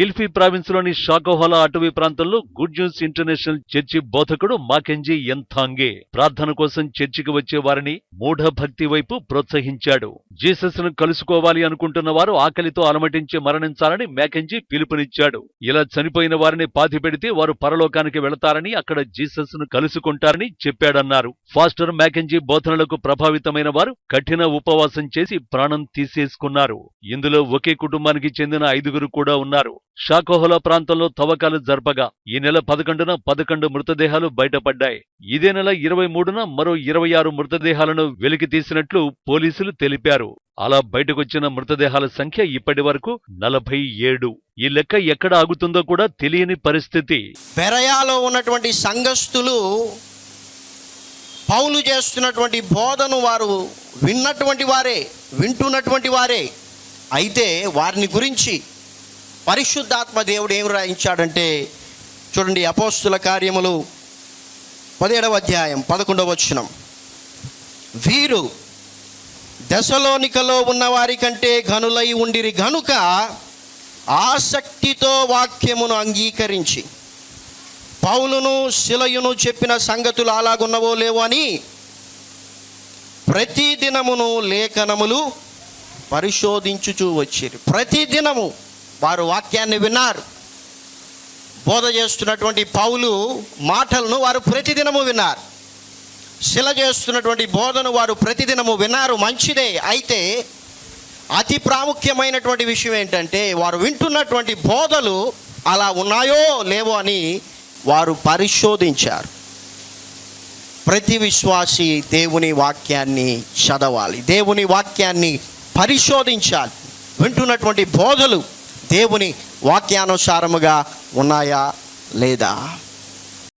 గిల్ఫీ ప్రావిన్స్లోని Shakahola అటవీ ప్రాంతంలో good news international church బోధకుడు మాకెంజీ ఎంథాంగే ప్రార్థన కోసం చర్చికి వచ్చే వారిని మూఢ భక్తి వైపు ప్రోత్సహించాడు. జీసస్ను కలుసుకోవాలి అనుకుంటున్న వారు ఆకలితో అలమటించి మరణించాలని మ్యాకెంజీ పిలుపునిచ్చాడు. ఇలా చనిపోయిన వారిని పాతి పెడితే వారు పరలోకానికి వెళతారని అక్కడ జీసస్ను కలుసుకుంటారని చెప్పాడన్నారు. ఫాస్టర్ మ్యాకెంజీ బోధనలకు ప్రభావితమైన వారు కఠిన ఉపవాసం చేసి ప్రాణం తీసేసుకున్నారు. ఇందులో ఒకే కుటుంబానికి చెందిన ఐదుగురు కూడా ఉన్నారు. షాకోహోలా ప్రాంతంలో తవ్వకాలు జరపగా ఈ నెల పదకొండున పదకొండు మృతదేహాలు బయటపడ్డాయి. ఇదే నెల ఇరవై మూడున మరో ఇరవై ఆరు మృతదేహాలను వెలికి తీసినట్లు పోలీసులు తెలిపారు. అలా బయటకొచ్చిన మృతదేహాల సంఖ్య ఇప్పటి వరకు నలభై ఏడు. ఈ లెక్క ఎక్కడ ఆగుతుందో కూడా తెలియని పరిస్థితి. పెరయాలో ఉన్నటువంటి సంఘస్థులు పౌలు చేస్తున్నటువంటి బోధను వారు విన్నటువంటి వారే వింటున్నటువంటి వారే. అయితే వారిని గురించి పరిశుద్ధాత్మ దేవుడు ఏం రాయించాడంటే చూడండి అపోస్తుల కార్యములు పదిహేడవ అధ్యాయం పదకొండవ వచనం. వీరు దశలోనికలో ఉన్న వారి కంటే ఘనులై ఉండిరి గనుక ఆసక్తితో వాక్యమును అంగీకరించి పౌలును శిలయును చెప్పిన సంగతులు అలాగున్నవో లేవో అని ప్రతి దినమును లేఖనములు పరిశోధించుచూ వచ్చిరి. ప్రతి దినము వారు వాక్యాన్ని విన్నారు. బోధ చేస్తున్నటువంటి పౌలు మాటలను వారు ప్రతిదినము విన్నారు. శిల చేస్తున్నటువంటి బోధను వారు ప్రతిదినము విన్నారు మంచిదే. అయితే అతి ప్రాముఖ్యమైనటువంటి విషయం ఏంటంటే వారు వింటున్నటువంటి బోధలు అలా ఉన్నాయో లేవో అని వారు పరిశోధించారు. ప్రతి విశ్వాసి దేవుని వాక్యాన్ని చదవాలి దేవుని వాక్యాన్ని పరిశోధించాలి. వింటున్నటువంటి బోధలు దేవుని వాక్యానుసారముగా ఉన్నాయా లేదా?